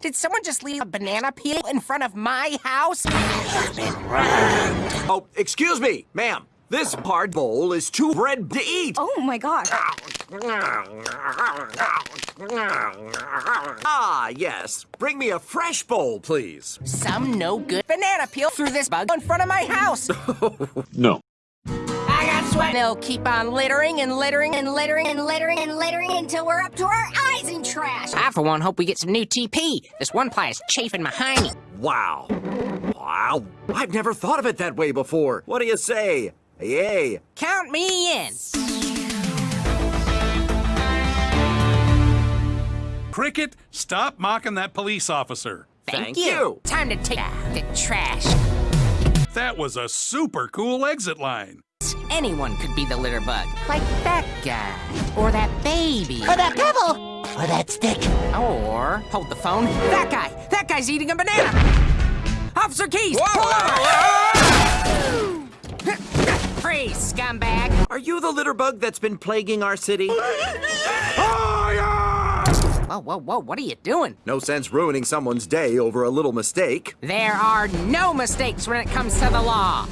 Did someone just leave a banana peel in front of my house? Oh, excuse me, ma'am. This hard bowl is too red to eat. Oh my gosh. Ah, yes. Bring me a fresh bowl, please. Some no good banana peel threw this bug in front of my house. No. I got sweat. They'll keep on littering and littering and littering and littering and littering until we're up to our eyes in trash. I, for one, hope we get some new TP. This one ply is chafing behind me. Wow. Wow. I've never thought of it that way before. What do you say? Yay. Count me in. Cricket, stop mocking that police officer. Thank, Thank you. Time to take the trash. That was a super cool exit line. Anyone could be the litter bug. Like that guy. Or that baby. Or that pebble. Or that stick. Or, hold the phone, that guy! That guy's eating a banana! Officer Keys! pull over! Freeze, scumbag! Are you the litter bug that's been plaguing our city? Whoa, whoa, whoa, what are you doing? No sense ruining someone's day over a little mistake. There are no mistakes when it comes to the law.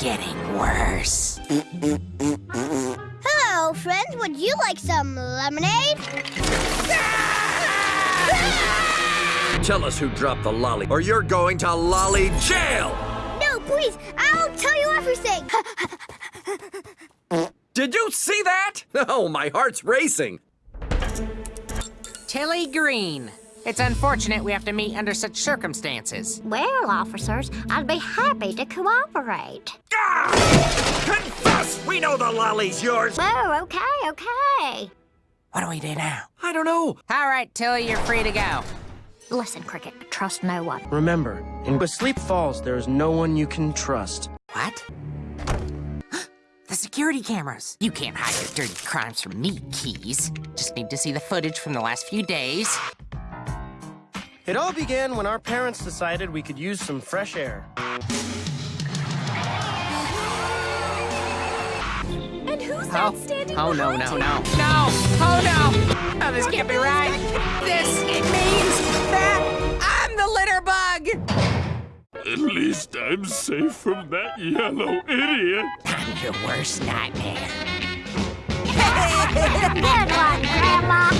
Getting worse. Hello, friends. Would you like some lemonade? Tell us who dropped the lolly, or you're going to lolly jail! No, please. I'll tell you everything. Did you see that? Oh, my heart's racing. Tilly Green. It's unfortunate we have to meet under such circumstances. well, officers, I'd be happy to cooperate. Ah! Confess! We know the lolly's yours! Oh, okay, okay. What do we do now? I don't know. All right, Tilly, you're free to go. Listen, Cricket, trust no one. Remember, in with Sleep Falls, there is no one you can trust. What? The security cameras. You can't hide your dirty crimes from me, Keys. Just need to see the footage from the last few days. It all began when our parents decided we could use some fresh air. And who's Oh, that standing oh no, no, no. No! Oh no! Oh, this can't be right. This, it means that I'm the litter bug! At least I'm safe from that yellow idiot. I'm your worst nightmare. Good one, Grandma.